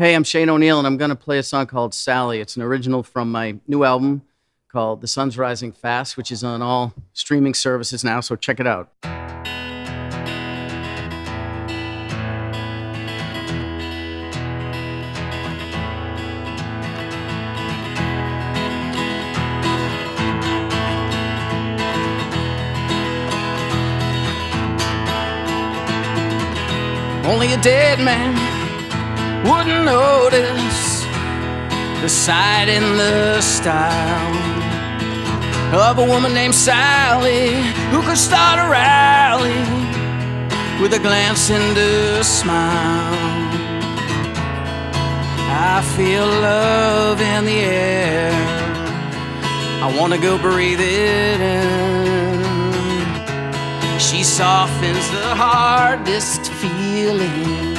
Hey, I'm Shane O'Neill, and I'm going to play a song called Sally. It's an original from my new album called The Sun's Rising Fast, which is on all streaming services now, so check it out. Only a dead man wouldn't notice the sight and the style of a woman named Sally who could start a rally with a glance and a smile. I feel love in the air. I wanna go breathe it in. She softens the hardest feelings.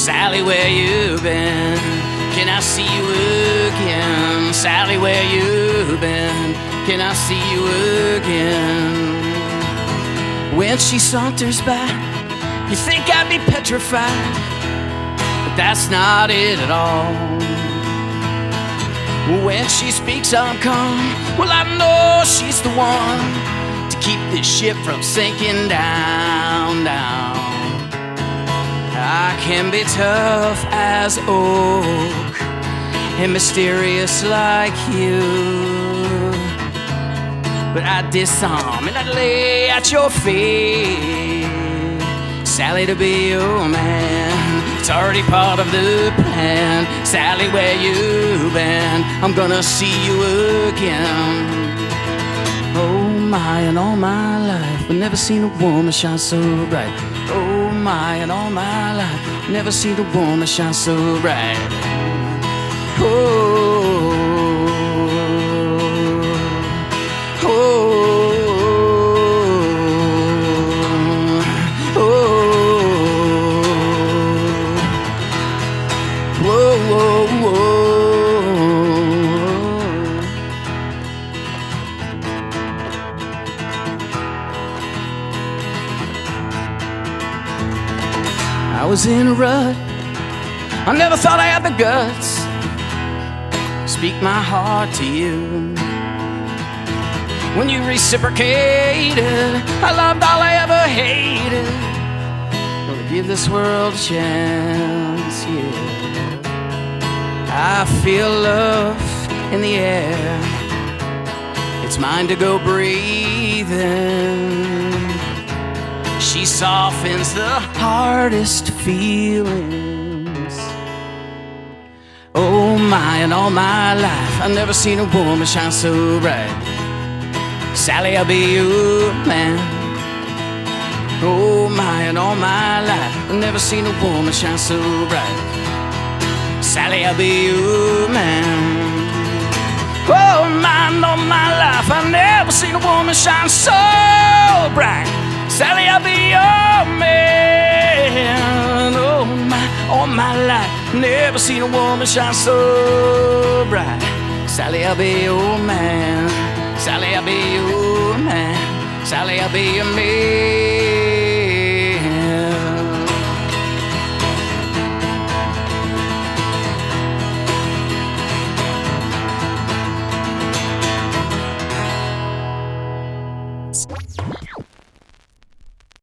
Sally, where you been? Can I see you again? Sally, where you been? Can I see you again? When she saunters by, you think I'd be petrified, but that's not it at all. When she speaks, I'm calm. Well, I know she's the one to keep this ship from sinking down, down. I can be tough as oak and mysterious like you. But I disarm and I lay at your feet. Sally, to be your man, it's already part of the plan. Sally, where you been? I'm gonna see you again. Oh my, and all my life, I've never seen a woman shine so bright. My, and all my life, never seen a woman shine so bright. Oh, I was in a rut. I never thought I had the guts. Speak my heart to you. When you reciprocated, I loved all I ever hated. Gonna give this world a chance, yeah. I feel love in the air. It's mine to go breathing. She softens the hardest feelings. Oh my, in all my life, I've never seen a woman shine so bright. Sally, I'll be your man. Oh my, in all my life, I've never seen a woman shine so bright. Sally, I'll be your man. Oh my, and all my life, I've never seen a woman shine so bright. Sally, I'll be your man. Oh my, all my life, never seen a woman shine so bright. Sally, I'll be your man. Sally, I'll be your man. Sally, I'll be your man.